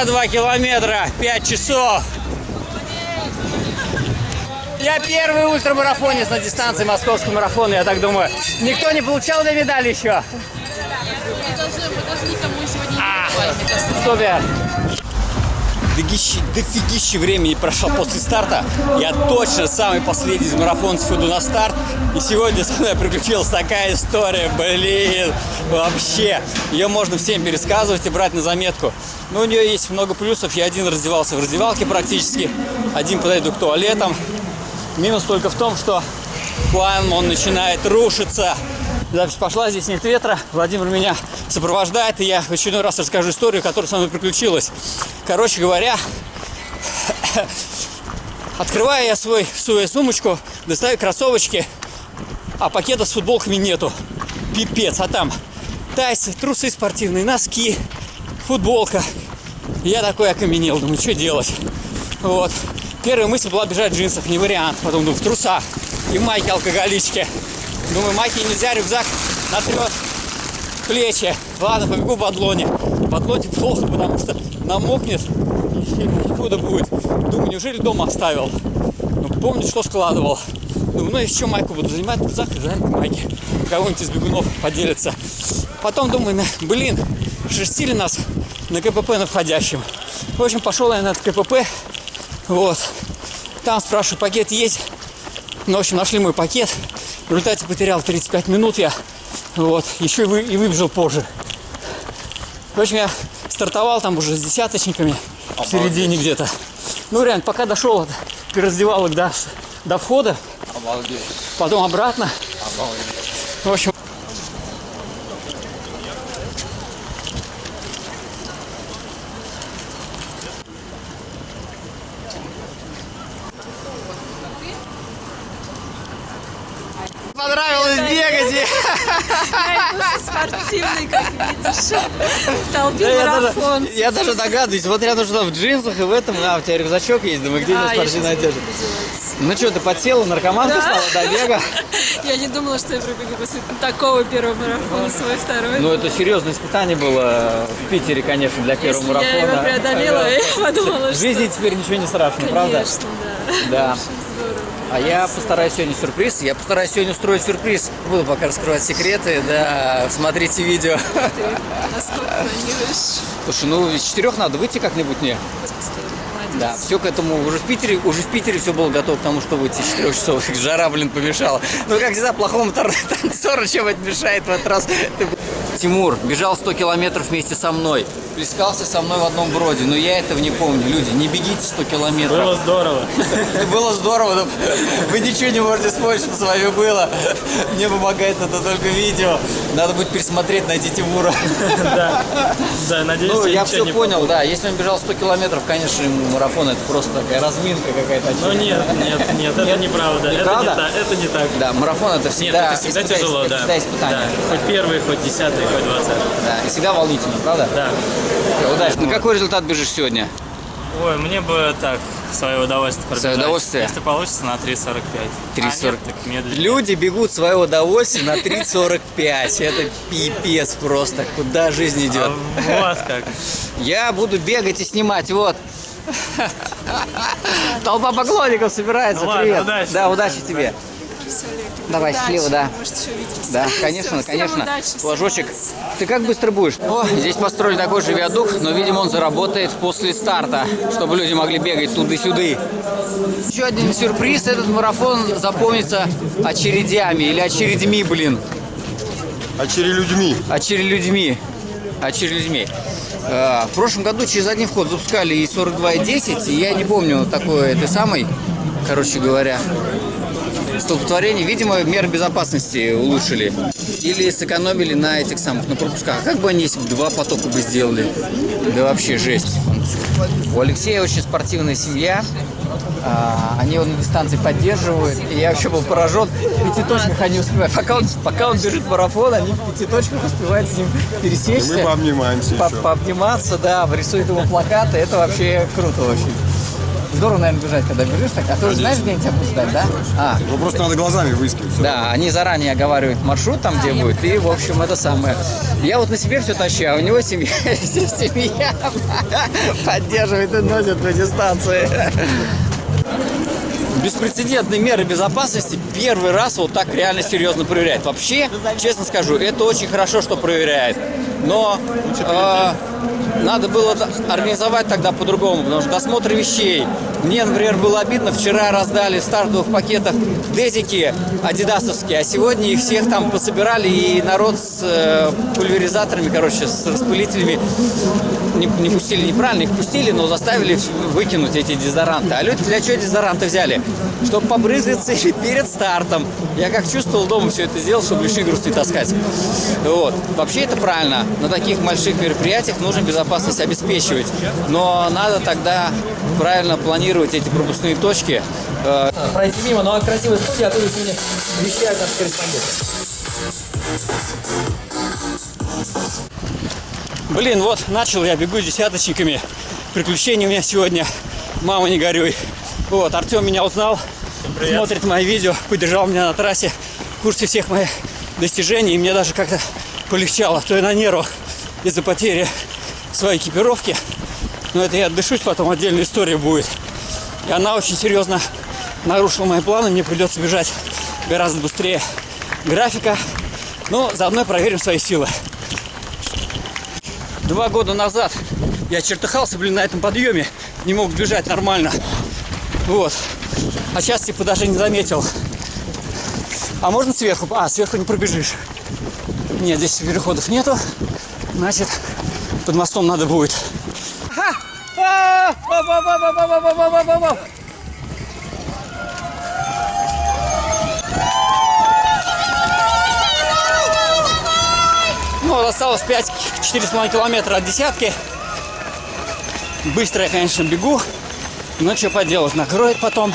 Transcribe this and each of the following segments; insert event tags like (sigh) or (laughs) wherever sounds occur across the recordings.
52 километра, 5 часов. Я первый ультрамарафонец на дистанции московского марафона, я так думаю. Никто не получал на медаль еще? Мы должны, мы должны никому сегодня А. не кажется. Супер! Дофигища, дофигища времени прошло после старта. Я точно самый последний из марафонцев иду на старт. И сегодня со мной приключилась такая история. Блин, вообще. Ее можно всем пересказывать и брать на заметку. Но у нее есть много плюсов. Я один раздевался в раздевалке практически. Один подойду к туалетам. Минус только в том, что план, он начинает рушиться. Запись пошла, здесь нет ветра. Владимир меня сопровождает, и я в очередной раз расскажу историю, которая со мной приключилась. Короче говоря, (laughs) открываю я свой, свою сумочку, достаю кроссовочки, а пакета с футболками нету. Пипец, а там тайсы, трусы спортивные, носки, футболка. Я такой окаменел, думаю, что делать? Вот. Первая мысль была бежать в джинсах, не вариант. Потом думаю, в трусах и в майке алкоголичке. Думаю, майки нельзя, рюкзак натрет плечи. Ладно, побегу в адлоне. В адлоне плохо, потому что намокнет и худо будет. Думаю, неужели дома оставил? Ну, помню, что складывал. Думаю, ну еще майку буду занимать, рюкзак и занять майки. Кого-нибудь из бегунов поделится. Потом думаю, блин, шерстили нас на КПП на входящем. В общем, пошел я на этот КПП. Вот. Там спрашиваю, пакет есть? Ну, в общем, нашли мой пакет. В результате потерял 35 минут я. Вот. Еще и, вы, и выбежал позже. В общем, я стартовал там уже с десяточниками в середине где-то. Ну, реально, пока дошел от раздевалок до, до входа, Обалдеть. потом обратно. Обалдеть. В общем, спортивный, как видишь. В толпе Да, я, даже, марафон. я даже догадываюсь, вот рядом что в джинсах и в этом, а, у тебя рюкзачок есть, думаю, где А, я спортивная одежда? Ну что, ты подсела, наркоманка Да. стала до бега? (laughs) Я не думала, что я пробегу после такого первого марафона, свой второй. Ну, это серьезное испытание было в Питере, конечно, для первого Если марафона. я его преодолела, я подумала, В что... жизни теперь ничего не страшно, правда? Конечно, да. Да. А я постараюсь сегодня сюрприз. Я постараюсь сегодня устроить сюрприз. Буду пока раскрывать секреты, да, смотрите видео. Ты насколько планируешь? Слушай, ну из четырех надо выйти как-нибудь мне. Да, все к этому. Уже в Питере, уже в Питере все было готово к тому, что выйти из 4 часов. Жара, блин, помешала. Ну, как всегда, плохому тор- (laughs) танцору чем-нибудь мешает в этот раз. Тимур бежал 100 километров вместе со мной. Плескался со мной в одном броде. Но я этого не помню. Люди, не бегите 100 километров. Было здорово. (laughs) Было здорово, но вы ничего не можете вспомнить, что с вами было. Мне помогает это только видео. Надо будет пересмотреть, найти Тимура. (laughs) Да. Да, надеюсь, Ну, я ничего все не понял, да. Если он бежал 100 километров, конечно, ему марафон это просто такая разминка какая-то. Ну нет, нет, нет, это неправда. Это не так. Это не так. Да, марафон это Нет, всегда, это всегда тяжело, да. всегда испытание. Хоть первый, хоть десятый, хоть двадцатый. Да, и всегда волнительно, правда? Да. Удачи. На какой результат бежишь сегодня? Ой, мне бы так, свое удовольствие пробежать. удовольствие? Если получится, на 3.45. 3.40. А нет. Люди бегут свое удовольствие на 3.45. Это пипец просто. Куда жизнь идет? А вас как? Я буду бегать и снимать, вот. (laughs) Толпа поклонников собирается, Ну ладно, привет. удачи. Да, удачи тебе. Всё, Олег, Давай, удачи. счастливо, да. Может, еще увидимся. Да, конечно, всем конечно. удачи, удачи. Ты как быстро будешь? О, здесь построили такой же виадук, но, видимо, он заработает после старта, чтобы люди могли бегать туда-сюда. Еще один сюрприз. Этот марафон запомнится очередями или очередьми, блин. людьми. Очередьми. Очередьми. Э, В прошлом году через один вход запускали и 42, и 10, и я не помню такой этой самой, короче говоря, столпотворение. Видимо, меры безопасности улучшили. Или сэкономили на этих самых, на пропусках. Как бы они, если бы два потока бы сделали? Да вообще жесть. У Алексея очень спортивная семья. А, они его на дистанции поддерживают. И я вообще был поражен. В пятиточках они успевают. Пока он, пока он бежит марафон, они в пятиточках успевают с ним пересечься. Мы пообнимаемся по- еще. пообниматься, да, рисуют ему плакаты. Это вообще круто очень. Здорово, наверное, бежать, когда бежишь так. А ты уже знаешь, где они тебя будут ждать, да? А, Ну просто надо глазами выискивать. да, они заранее оговаривают маршрут там, где будет, и, в общем, это самое. Я вот на себе все тащу, а у него семья, (laughs) семья (laughs) поддерживает и носит на дистанции. Беспрецедентные меры безопасности первый раз вот так реально серьезно проверяет. Вообще, честно скажу, это очень хорошо, что проверяет. Но э, надо было организовать тогда по-другому, потому что досмотр вещей. Мне, например, было обидно, вчера раздали в стартовых пакетах дезики адидасовские, а сегодня их всех там пособирали, и народ с э, пульверизаторами, короче, с распылителями не, не пустили неправильно, их пустили, но заставили выкинуть эти дезодоранты. А люди для чего дезодоранты взяли? Чтобы побрызгаться или перед стартом. Я как чувствовал дома все это сделал, чтобы лишний груз не таскать. Вот. Вообще это правильно. На таких больших мероприятиях нужно безопасность обеспечивать. Но надо тогда правильно планировать эти пропускные точки. Э, пройти мимо, но красивая студия, оттуда сегодня вещают наши корреспонденты. Блин, вот начал я бегу с десяточниками. Приключения у меня сегодня. Мама, не горюй. Вот, Артем меня узнал, смотрит мои видео, поддержал меня на трассе, в курсе всех моих достижений, и мне даже как-то полегчало, то я на нервах из-за потери своей экипировки. Но это я отдышусь, потом отдельная история будет. И она очень серьезно нарушила мои планы, мне придется бежать гораздо быстрее графика. Но заодно проверим свои силы. Два года назад я чертыхался, блин, на этом подъеме. Не мог бежать нормально. Вот. А сейчас типа даже не заметил. А можно сверху? А, сверху не пробежишь. Нет, здесь переходов нету. Значит, под мостом надо будет. Ну, осталось 5-4,5 километра от десятки. Быстро я, конечно, бегу. Но что поделать, накроет потом.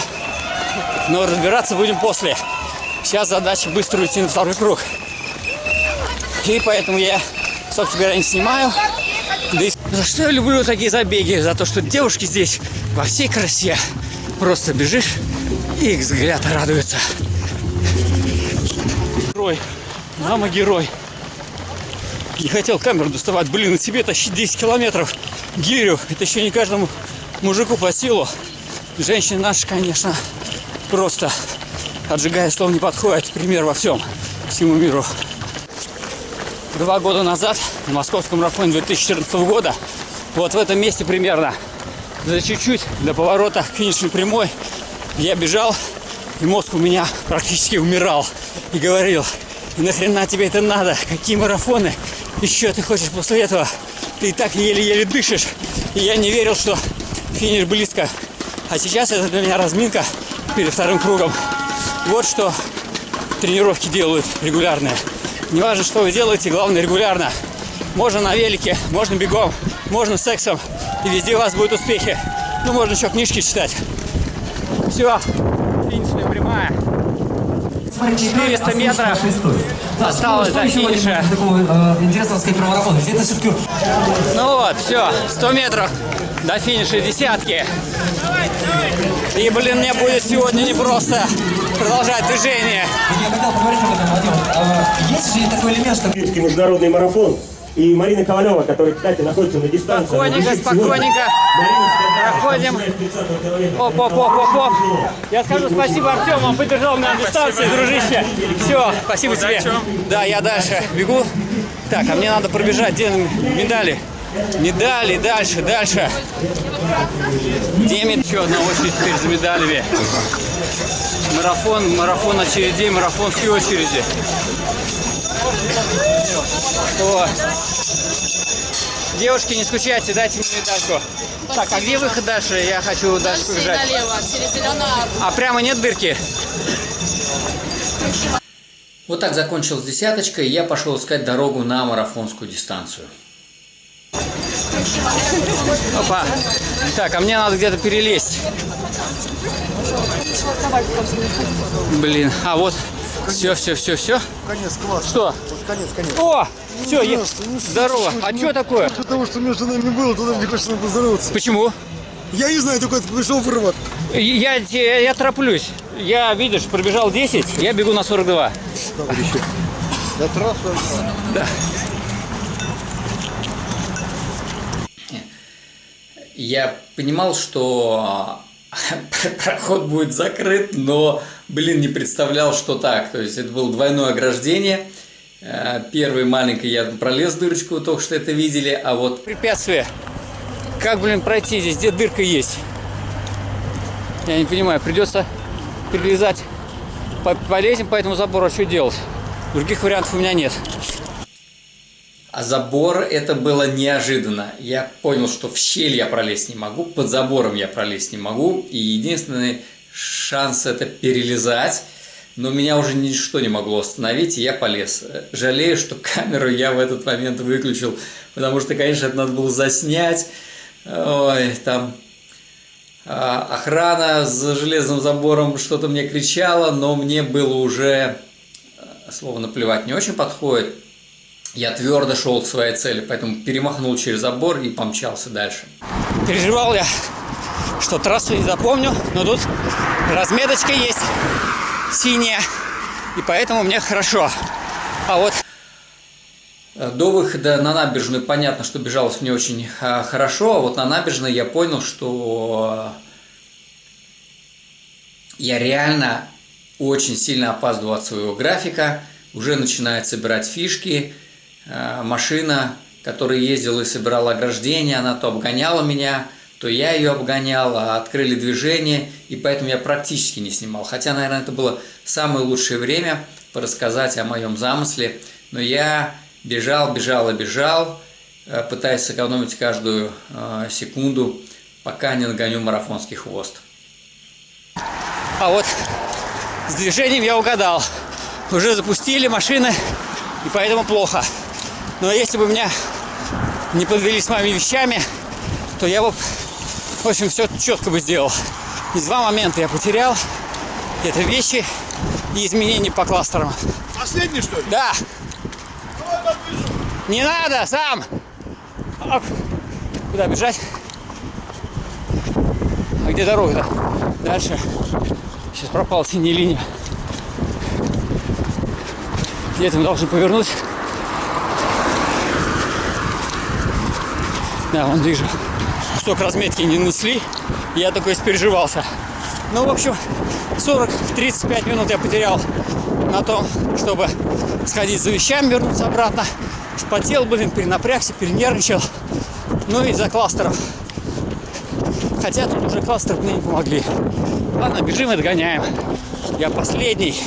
Но разбираться будем после. Сейчас задача быстро уйти на второй круг. И поэтому я, собственно говоря, не снимаю. Да и за что я люблю такие забеги? За то, что девушки здесь во всей красе. Просто бежишь, и их взгляд радуется. Герой. Мама герой. Не хотел камеру доставать. Блин, на себе тащить 10 километров гирю. Это еще не каждому мужику по силу. Женщины наши, конечно, просто отжигая слов не подходят. Пример во всем, всему миру. Два года назад, на московском марафоне 2014 года, вот в этом месте примерно, за чуть-чуть до поворота к финишной прямой, я бежал, и мозг у меня практически умирал. И говорил, «И нахрена тебе это надо? Какие марафоны? Еще ты хочешь после этого? Ты и так еле-еле дышишь. И я не верил, что финиш близко. А сейчас это для меня разминка перед вторым кругом. Вот что тренировки делают регулярные. Не важно, что вы делаете, главное регулярно. Можно на велике, можно бегом, можно сексом. И везде у вас будут успехи. Ну, можно еще книжки читать. Все. 400 метров осталось до финиша. Такого э, интересного сказать про марафон. Это все-таки Ну вот, все, 100 метров до финиша десятки. И, блин, мне будет сегодня не просто продолжать движение. я хотел поговорить об этом, Вадим. Э, Есть же такой элемент, что международный марафон. И Марина Ковалева, которая, кстати, находится на дистанции. Спокойненько, спокойненько. Марина Проходим. начиная с 30 километра. Оп, оп, оп, оп, оп. Я скажу спасибо Артему, он поддержал меня на дистанции, дружище. Все, спасибо тебе. Да, я дальше бегу. Так, а мне надо пробежать, где медали? Медали, дальше, дальше. Где мед- Еще одна очередь теперь за медалями. Марафон, марафон очередей, марафонские очереди. О. Девушки, не скучайте, дайте мне медальку. Так, а где выход дальше? Я хочу дальше побежать. налево, через зеленую арку. А прямо нет дырки? Вот так закончилась десяточка, и я пошел искать дорогу на марафонскую дистанцию. Опа. Так, а мне надо где-то перелезть. Блин, а вот. Все, все, все, все. Конец класс. Что? Конец, конец. О! Все, ну что здорово. случилось? А Ну, что такое? Того, что между нами было, туда мне хочется поздороваться. Почему? Я не знаю, только пришел вырвать. Я, я, я тороплюсь. Я, видишь, пробежал 10, я бегу на 42. На трассу. Я понимал, что (laughs) проход будет закрыт, но, блин, не представлял, что так. То есть это было двойное ограждение. Э, Первый маленький я пролез дырочку, только что это видели, а вот Препятствие. Как, блин, пройти здесь? Где дырка есть? Я не понимаю, придется перелезать. По- Полезем по этому забору, а что делать? Других вариантов у меня нет. А забор это было неожиданно. Я понял, что в щель я пролезть не могу, под забором я пролезть не могу. И единственный шанс это перелезать. Но меня уже ничто не могло остановить, и я полез. Жалею, что камеру я в этот момент выключил, потому что, конечно, это надо было заснять. Ой, там а, охрана за железным забором что-то мне кричала, но мне было уже, э, слово наплевать не очень подходит. Я твердо шел к своей цели, поэтому перемахнул через забор и помчался дальше. Переживал я, что трассу не запомню, но тут разметочка есть синяя, и поэтому мне хорошо. А вот До выхода на набережную понятно, что бежалось мне очень а, хорошо, а вот на набережной я понял, что я реально очень сильно опаздываю от своего графика, уже начинает собирать фишки, Э, машина, которая ездила и собирала ограждение, она то обгоняла меня, то я ее обгонял, а открыли движение, и поэтому я практически не снимал. Хотя, наверное, это было самое лучшее время порассказать о моем замысле, но я бежал, бежал и бежал, э, пытаясь сэкономить каждую э, секунду, пока не нагоню марафонский хвост. А вот с движением я угадал. Уже запустили машины, и поэтому плохо. Но если бы меня не подвели с моими вещами, то я бы, в общем, все четко бы сделал. И два момента я потерял. Это вещи и изменения по кластерам. Последний, что ли? Да. Не надо, сам. Оп. Куда бежать? А где дорога-то? Дальше. Сейчас пропала синяя линия. Где-то мы должны повернуть. Да, вон вижу. Кусок разметки не нанесли. Я такой испереживался. Ну, в общем, 40-35 минут я потерял на том, чтобы сходить за вещами, вернуться обратно. Вспотел, блин, перенапрягся, перенервничал. Ну и за кластеров. Хотя тут уже кластеры мне не помогли. Ладно, бежим и догоняем. Я последний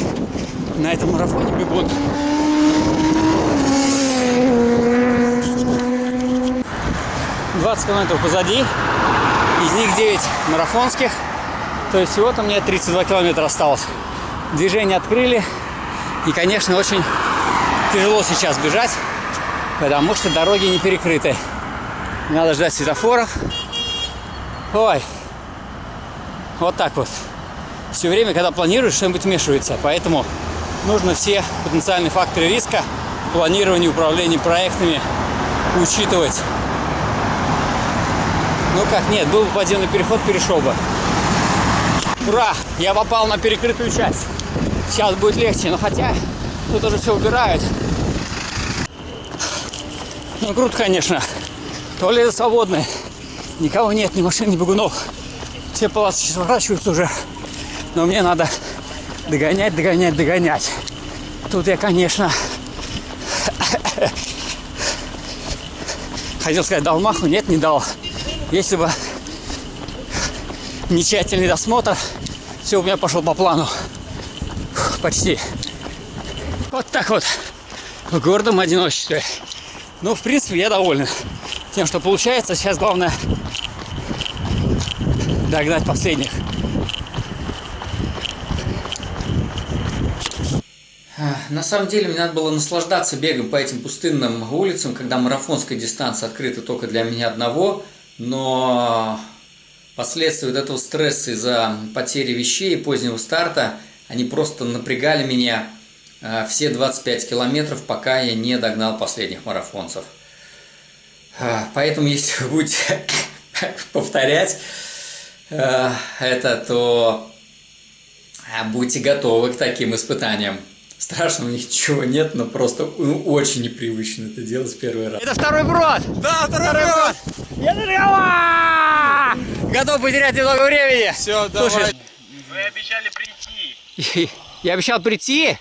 на этом марафоне бегун. Двадцать километров позади. Из них 9 марафонских. То есть всего-то мне 32 километра осталось. Движение открыли. И, конечно, очень тяжело сейчас бежать, потому что дороги не перекрыты. Надо ждать светофоров. Ой, вот так вот. Все время, когда планируешь, что-нибудь вмешивается. Поэтому нужно все потенциальные факторы риска в планировании, управлении проектами учитывать. Ну как, нет, был бы подземный переход, перешел бы. Ура! Я попал на перекрытую часть. Сейчас будет легче, но хотя тут уже все убирают. Ну круто, конечно. Туалеты свободные. Никого нет, ни машин, ни бегунов. Все полосы сейчас сворачиваются уже. Но мне надо догонять, догонять, догонять. Тут я, конечно, хотел сказать, дал маху, нет, не дал. Если бы не тщательный досмотр, все у меня пошло по плану. Фух, Почти. Вот так вот. В гордом одиночестве. Ну, в принципе, я доволен тем, что получается. Сейчас главное догнать последних. На самом деле мне надо было наслаждаться бегом по этим пустынным улицам, когда марафонская дистанция открыта только для меня одного, но последствия вот этого стресса из-за потери вещей и позднего старта, они просто напрягали меня э, все 25 километров, пока я не догнал последних марафонцев. Э, Поэтому, (laughs) если вы будете (laughs) повторять, э, это, то будьте готовы к таким испытаниям. Страшного ничего нет, но просто ну, очень непривычно это делать первый раз. Это второй брод! Да, второй, брод! Я зажигала! (laughs) Готов потерять немного времени. Все, Слушай, Вы обещали прийти. (laughs) я обещал прийти?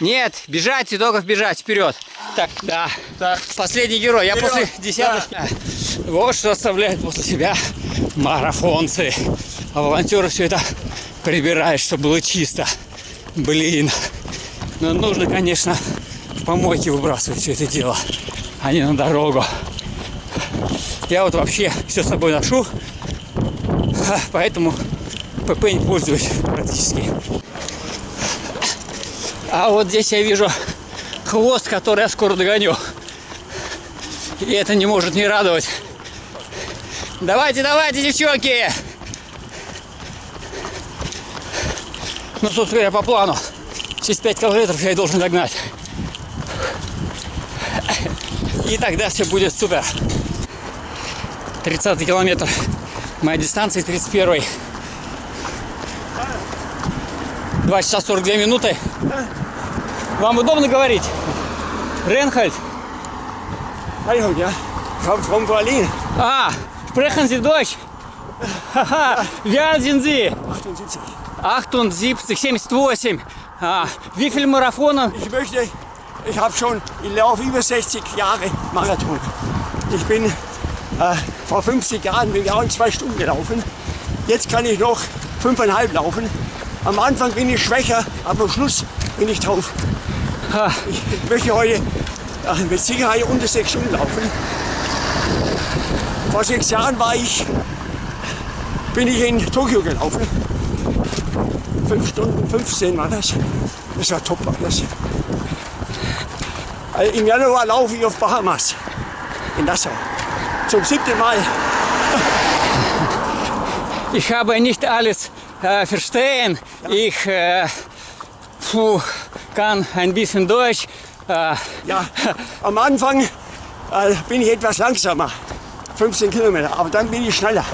Нет, бежать и только бежать вперед. Так, да. Последний герой. Я после десяточки. Вот что оставляют после себя марафонцы. А волонтеры все это прибирают, чтобы было чисто. Блин. Но нужно, конечно, в помойке выбрасывать все это дело, а не на дорогу. Я вот вообще все с собой ношу, ха, поэтому ПП не пользуюсь практически. А вот здесь я вижу хвост, который я скоро догоню. И это не может не радовать. Давайте, давайте, девчонки! Ну, собственно говоря, по плану. Через 5 километров я и должен догнать. И тогда все будет супер. 30 километр. Моя дистанция 31 2 часа 42 минуты. Вам удобно говорить? Ренхальд? А, sprechen Sie Deutsch? Ха-ха, Sie? 78. 78, Wie viele Marathone? Ich möchte, ich habe schon, ich laufe über 60 Jahre Marathon. Ich bin äh, vor 50 Jahren bin ich auch in zwei Stunden gelaufen. Jetzt kann ich noch fünfeinhalb laufen. Am Anfang bin ich schwächer, aber am Schluss bin ich drauf. Ah. Ich möchte heute ja, mit Sicherheit unter sechs Stunden laufen. Vor sechs Jahren war ich, bin ich in Tokio gelaufen. Fünf Stunden 15 war das. Das war top. Das. Also Im Januar laufe ich auf Bahamas, in Nassau. Zum siebten Mal. (laughs) Ich habe nicht alles äh, verstehen. Ich äh, puh, kann ein bisschen Deutsch. Äh, Ja, am Anfang äh, bin ich etwas langsamer, 15 Kilometer, aber dann bin ich schneller.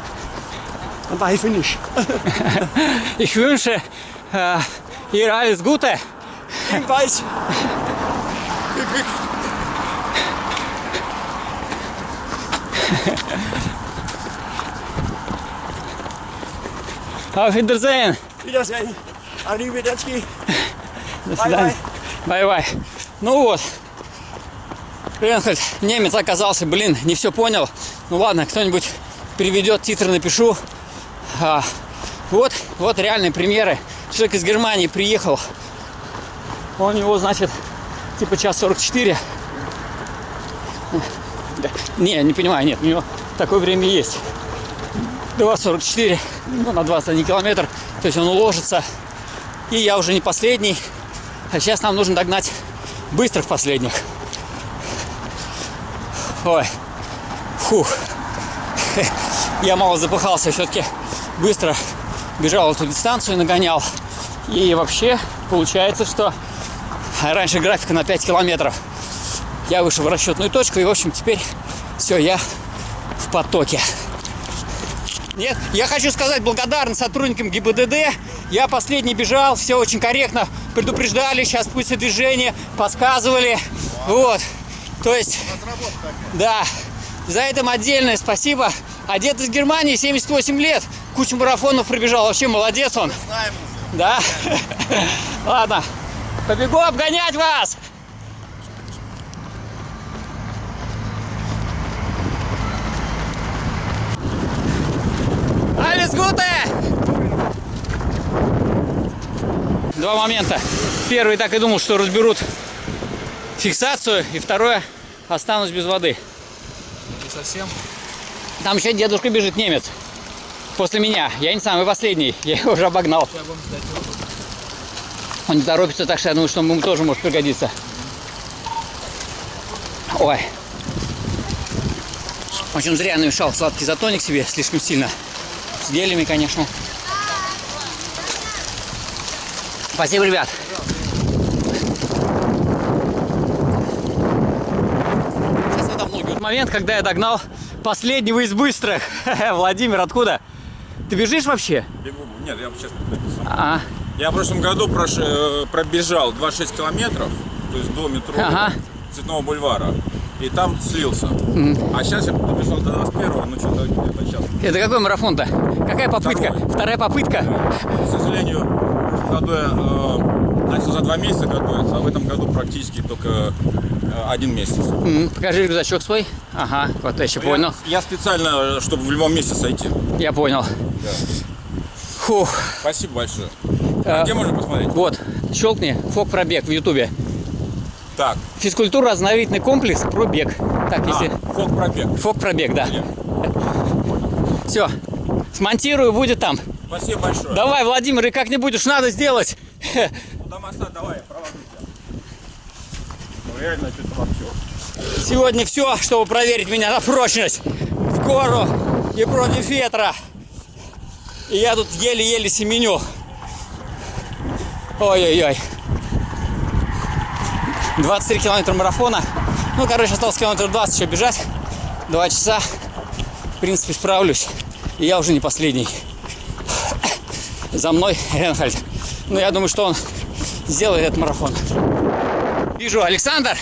Dann war ich finish. (laughs) ich wünsche äh, ihr alles Gute. Viel Glück. Auf Wiedersehen. Wiedersehen. Arrivederci. До свидания. Bye-bye. Ну вот. Ренхальд, немец оказался, блин, не все понял. Ну ладно, кто-нибудь переведет, титры напишу. А, вот, вот реальные примеры. Человек из Германии приехал. У него, значит, типа час 44. Да. Не, не понимаю, нет, у него такое время есть. 2.44, ну, на 21 километр. То есть он уложится. И я уже не последний. А сейчас нам нужно догнать быстрых последних. Ой. Фух. Я мало запыхался. Все-таки быстро бежал эту дистанцию, нагонял. И вообще получается, что раньше графика на 5 километров. Я вышел в расчетную точку. И, в общем, теперь все, я в потоке. Нет, я хочу сказать благодарность сотрудникам ГИБДД. Я последний бежал, все очень корректно предупреждали, сейчас пусть движение, подсказывали. Вот. То есть, да, за это им отдельное спасибо. А дед из Германии, 78 лет, кучу марафонов пробежал, вообще молодец он. Да? Ладно, побегу обгонять вас! Alles Gute! Два момента. Первый так и думал, что разберут фиксацию, и второе останусь без воды. Не совсем. Там еще дедушка бежит, немец. После меня. Я не самый последний. Я его уже обогнал. Он не торопится, так что я думаю, что ему тоже может пригодиться. Ой. Очень зря намешал сладкий затоник себе слишком сильно. С гелями, конечно. Спасибо, ребят. Сейчас это многие. Момент, когда я догнал последнего из быстрых. (laughs) Владимир, откуда? Ты бежишь вообще? Бегу. Нет, я сейчас. А, Я в прошлом году прош- э, пробежал 26 километров, то есть до метро Ага. Цветного бульвара. И там слился. А сейчас я добежал до 21 ну что-то где-то сейчас. это какой марафон-то? Какая попытка? Второй. Вторая попытка? К сожалению, в году я э, начал за два месяца готовиться, а в этом году практически только э, один месяц. М, Покажи рюкзачок свой. Ага, вот я еще понял. Я, я специально, чтобы в любом месте сойти. Я понял. Фух. Спасибо большое. А где можно посмотреть? Вот, щелкни, фок пробег в ютубе. Так, Физкультура, оздоровительный комплекс, пробег. Так, если... а, фок пробег. Фок пробег, да. Где? (laughs) Все, смонтирую, будет там. Спасибо большое. Давай, Владимир, и как-нибудь уж надо сделать. Ну, (laughs) до моста давай, провожу тебя. Ну, реально, что-то вообще. Сегодня все, чтобы проверить меня на прочность. В гору и против ветра. И я тут еле-еле семеню. Ой-ой-ой. 23 километра марафона. Ну, короче, осталось километр 20 еще бежать. Два часа. В принципе, справлюсь. И я уже не последний. За мной Ренхальд. Ну, я думаю, что он сделает этот марафон. Вижу, Александр,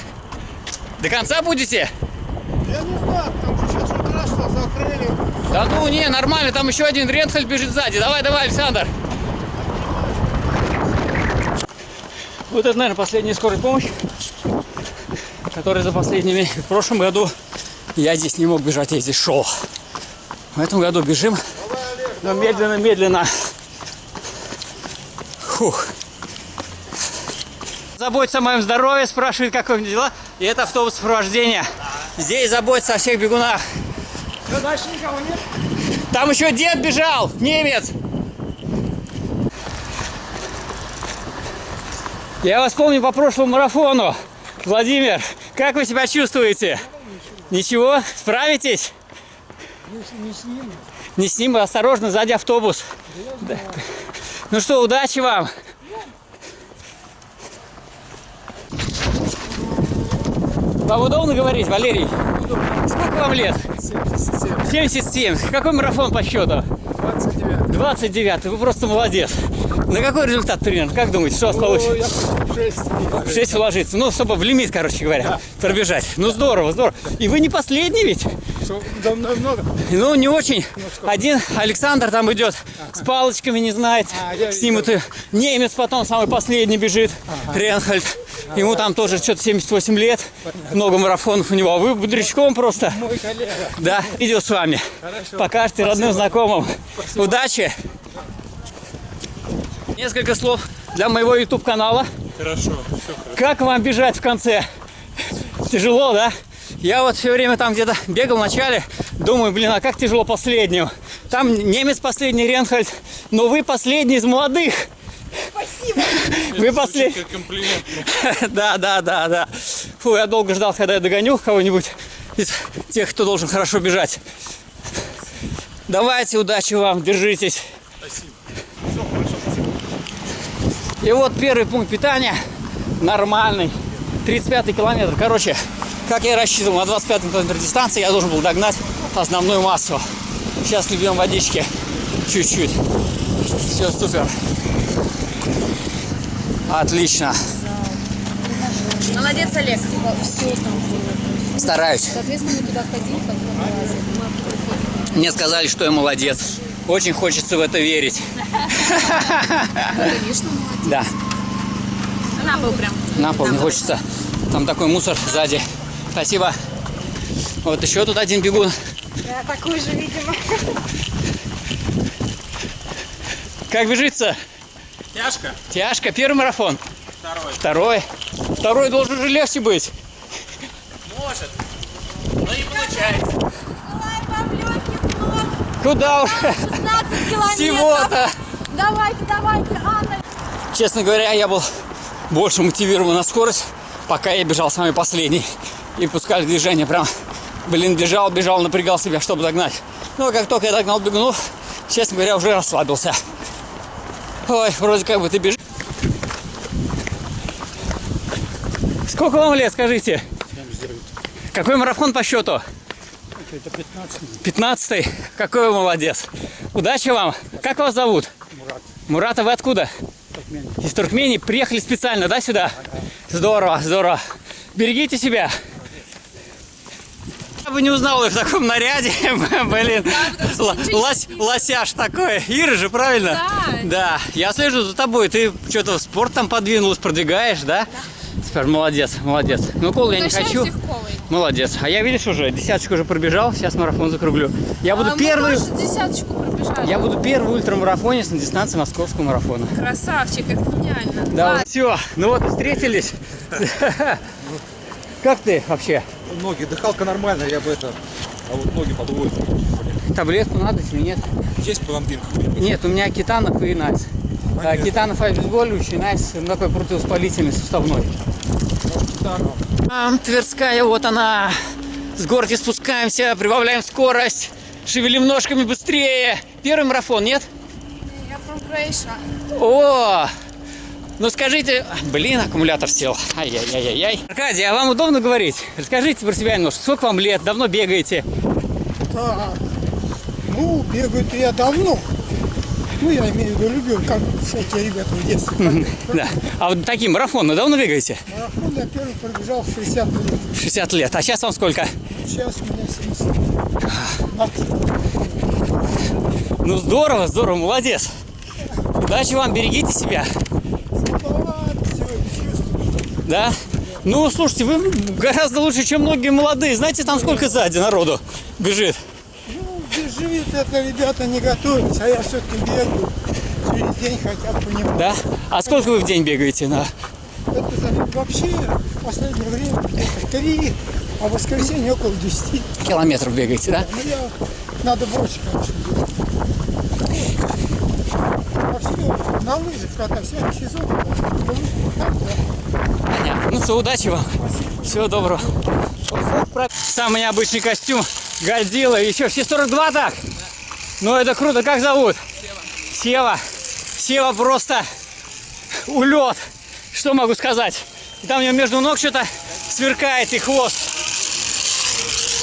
до конца будете? Я не знаю, что сейчас что закрыли. Да ну не, нормально, там еще один Ренхальд бежит сзади. Давай, давай, Александр. Вот это, наверное, последняя скорая помощь, которая за последними... В прошлом году я здесь не мог бежать, я здесь шел. В этом году бежим, но медленно-медленно. Фух. Заботится о моем здоровье, спрашивает, как у меня дела. И это автобус сопровождения. Здесь заботится о всех бегунах. дальше никого нет? Там еще дед бежал, немец. Я вас помню по прошлому марафону. Владимир, как вы себя чувствуете? Ничего? Справитесь? Не, не с ним. Не с ним, осторожно, сзади автобус. Да. Ну что, удачи вам. Вам удобно говорить, Валерий? Сколько вам лет? 77. 77. Какой марафон по счету? 29. 29. Вы просто молодец. На какой результат примерно? Как думаете, что у вас получится? я 6. В 6 уложиться. Ну, чтобы в лимит, короче говоря, пробежать. Ну, здорово, здорово. И вы не последний ведь? Да много. Ну, не очень. Один Александр там идет с палочками, не знает. А, С ним это немец потом самый последний бежит, Ренхальд. Ему там тоже что-то 78 лет. Много марафонов у него. А вы бодрячком просто. Мой коллега. Да, видео с вами. Хорошо. Покажете родным, знакомым. Удачи. Несколько слов для моего YouTube канала. Хорошо. Как вам бежать в конце? Тяжело, да? Я вот все время там где-то бегал в начале, думаю, блин, а как тяжело последнему. Там немец последний, Ренхальд, но вы последний из молодых. Спасибо. Вы последний. (laughs) Да, да, да, да. Фу, я долго ждал, когда я догоню кого-нибудь из тех, кто должен хорошо бежать. Давайте, удачи вам, держитесь. И вот первый пункт питания нормальный. 35 километр. Короче, как я и рассчитывал, на 25 километр дистанции я должен был догнать основную массу. Сейчас любим водички чуть-чуть. Все супер. Отлично. Молодец, Олег. Все там. Стараюсь. Соответственно, мы туда ходили, как. Мы Мне сказали, что я молодец. Очень хочется в это верить. Конечно, молодец. Да, На пол прям. на пол не хочется. Там такой мусор сзади. Спасибо. Вот еще тут один бегун. Да, такой же, видимо. Как бежится? Тяжко? Тяжко. Первый марафон. Второй. Второй. Второй должен же легче быть. Может. Но не получается. Много. Куда уж? 16 километров. Всего-то. Давайте, давайте, Анна. Честно говоря, я был больше мотивирован на скорость, пока я бежал самый последний. И пускали движение прям, блин, бежал, бежал, напрягал себя, чтобы догнать. Но как только я догнал бегунов, честно говоря, уже расслабился. Ой, вроде как бы ты бежишь. Сколько вам лет, скажите? Какой марафон по счету? Это 15 15 Какой вы молодец. Удачи вам. Как вас зовут? Мурат. Мурат, а вы откуда? Из Туркмении. Приехали специально, да, сюда? Здорово, здорово. Берегите себя. Я бы не узнал их в таком наряде. (laughs) Блин, лось- лосяш такой. Ира же, правильно? Да. Да. Я слежу за тобой. Ты что-то в спорт там подвинулась, продвигаешь, да? Супер, молодец, молодец. Ну, колу я не хочу. Молодец. А я, видишь, уже десяточку уже пробежал. Сейчас марафон закруглю. Я буду А мы первый. десяточку пробежали. Я буду первый ультрамарафонец на дистанции московского марафона. Красавчик, это гениально. Да, все, ну вот встретились. Как ты вообще? Ноги, дыхалка нормальная, я бы это... А вот ноги подводят. Таблетку надо или нет? Есть пломбин? Нет, у меня кетанов и найс. Кетанов обезболивающий, найс ну, такой противовоспалительный суставной. Там Тверская, вот она. С горки спускаемся, прибавляем скорость, шевелим ножками быстрее. Первый марафон, нет? Я from Croatia. О! Ну скажите, блин, аккумулятор сел. Ай-яй-яй-яй. Аркадий, а вам удобно говорить? Расскажите про себя немножко. Сколько вам лет? Давно бегаете? Да. Ну, бегаю я давно. Ну, я имею в виду, любил, как всякие ребята в детстве. Да. А вот такие марафоны давно бегаете? Марафон я первый пробежал в 60 лет. 60 лет. А сейчас вам сколько? Сейчас у меня 70. Ну здорово, здорово, молодец. Удачи вам, берегите себя. Да? Ну, слушайте, вы гораздо лучше, чем многие молодые. Знаете, там сколько сзади народу бежит? Ну, бежит это ребята не готовятся, а я все-таки бегаю через день хотя бы понемногу. Да? А сколько вы в день бегаете? На... Это вообще в последнее время где-то три, а в воскресенье около 10. Километров бегаете, да? Ну, я, надо больше, конечно, делать. Вообще, на лыжах, когда всякий сезон, на лыжах. Понятно. Ну все, удачи вам. Всего доброго. Самый необычный костюм. Годзилла. Еще все 42 так? Ну это круто. Как зовут? Сева. Сева просто улет. Что могу сказать? И там у него между ног что-то сверкает и хвост.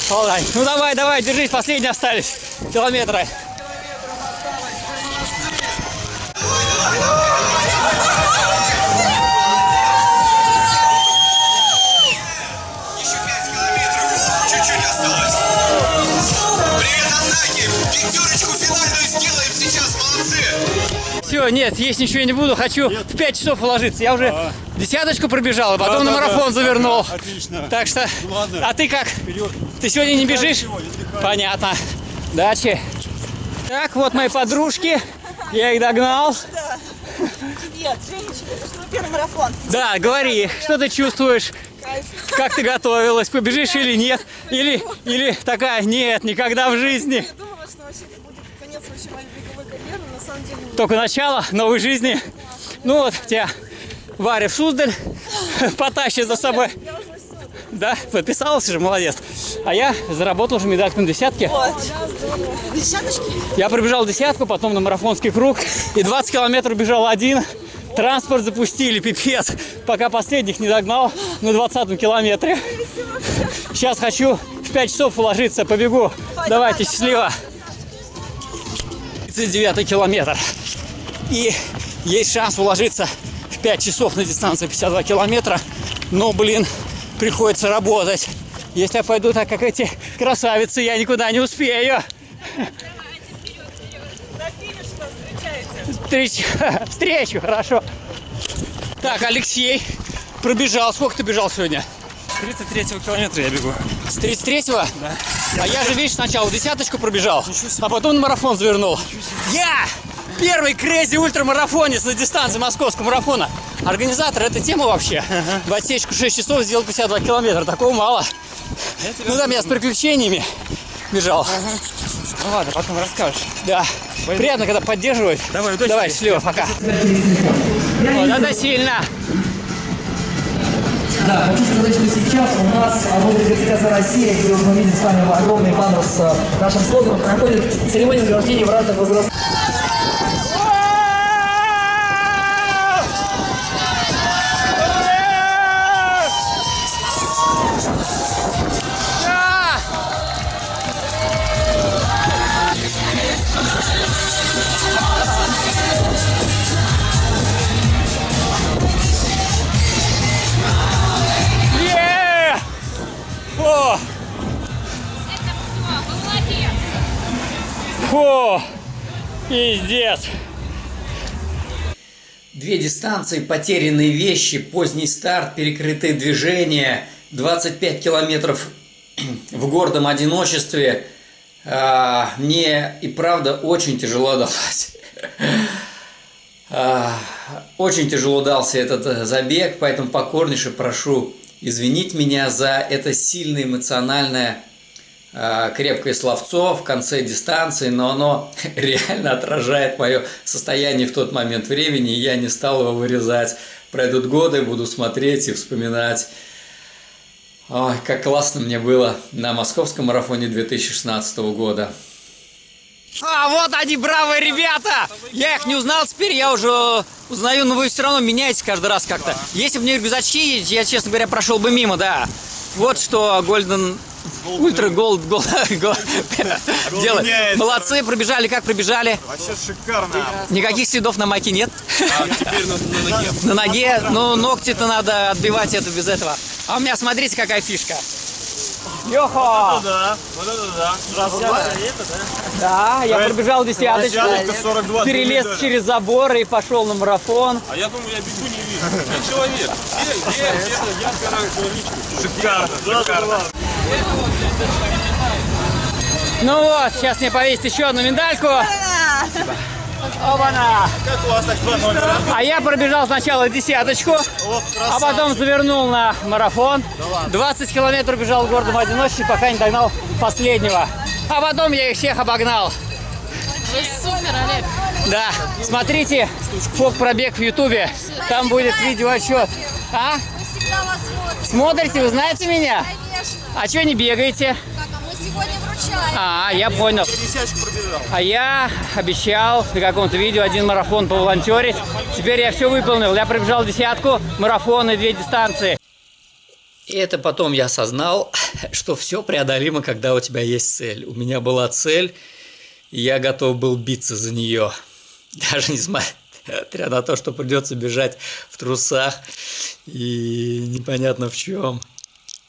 Молодец. Ну давай, давай, держись, последние остались километры. Нет, есть ничего я не буду. Хочу в 5 часов уложиться. Я уже десяточку пробежал, а потом на марафон завернул. Отлично. Так что, Ну ладно. а ты как? Ты сегодня не бежишь? Понятно. Дачи. Так, вот мои подружки. Я их догнал. Привет, Женечка, это что первый марафон? Да, говори, что ты чувствуешь? Как ты готовилась? Побежишь или нет? Или, или такая, нет, никогда в жизни. Я думала, что вообще это будет конец вообще моей беговой карьеры, но на самом деле нет. Только начало новой жизни. Ну вот, тебя Варя в Суздаль (laughs) потащит за собой. Да, подписалась же, молодец. А я заработал уже медальку на десятке. Вот. Десяточки? Я пробежал десятку, потом на марафонский круг. И 20 километров бежал один. Транспорт запустили, пипец. Пока последних не догнал на 20 километре. Сейчас хочу в 5 часов уложиться, побегу. Давайте, счастливо. 39 километр. И есть шанс уложиться в 5 часов на дистанцию 52 километра. Но, блин, приходится работать. Если я пойду так, как эти красавицы, я никуда не успею. Встреч... Встречу, хорошо. Так, Алексей пробежал. Сколько ты бежал сегодня? С 33 километра я бегу. С 33-го? Да. А я же, видишь, сначала десяточку пробежал, а потом на марафон завернул. Я первый крейзи ультрамарафонец на дистанции московского марафона. Организатор этой темы вообще. В отсечку 6 часов сделал 52 километра. Такого мало. Ну там я с приключениями бежал. Ну ладно, потом расскажешь. Да. Приятно, когда поддерживают. Давай, удачи Давай, счастливо, пока. Вот это сильно. Да, хочу сказать, что сейчас у нас возле ГТК России, где вот мы видим с вами огромный баннер с а, нашим слоганом, проходит церемония награждения в разных возрастах. Пиздец. Две дистанции, потерянные вещи, поздний старт, перекрытые движения, 25 километров (clears throat) в гордом одиночестве. А, Мне и правда очень тяжело далось. (laughs) А, Очень тяжело дался этот э, забег, поэтому покорнейше прошу извинить меня за это сильное эмоциональное крепкое словцо в конце дистанции, но оно (laughs) реально отражает мое состояние в тот момент времени, и я не стал его вырезать. Пройдут годы, буду смотреть и вспоминать. Ой, как классно мне было на московском марафоне 2016 года. А, вот они, бравые ребята! Я их не узнал, теперь я уже узнаю, но вы все равно меняетесь каждый раз как-то. Если бы не рюкзачки, я, честно говоря, прошел бы мимо, да. Вот что Golden... Ultra Gold Gold (laughs) делает. Молодцы, пробежали, как пробежали? Вообще шикарно. Никаких следов на майке нет? А теперь на, на ноге. (laughs) На ноге, ну ногти-то надо отбивать это без этого. А у меня, смотрите, какая фишка. Йохо! Да, вот это да. Да, я пробежал десяточку, Десяточка 42, перелез через забор и пошел на марафон. А я думаю, я бегу не вижу. Я человек. Где? Я вторая человечка. Шикарно, шикарно. Ну вот, сейчас мне повесить еще одну медальку. Оба-на! Как у вас так два номера? А я пробежал сначала десяточку, а потом завернул на марафон. 20 километров бежал в городом одиночестве, пока не догнал последнего. А потом я их всех обогнал. Вы супер, Олег. Да, смотрите, фок пробег в ютубе. Там будет видеоотчет. А? Всегда вас смотрим. Смотрите, вы знаете меня? Конечно. А что не бегаете? Так, а мы сегодня вручаем. А, я понял. Десяточку пробежал. А я обещал на каком-то видео один марафон поволонтерить. Теперь я все выполнил. Я пробежал десятку, марафон и две дистанции. И это потом я осознал, что все преодолимо, когда у тебя есть цель. У меня была цель, и я готов был биться за нее. Даже несмотря на то, что придется бежать в трусах и непонятно в чем.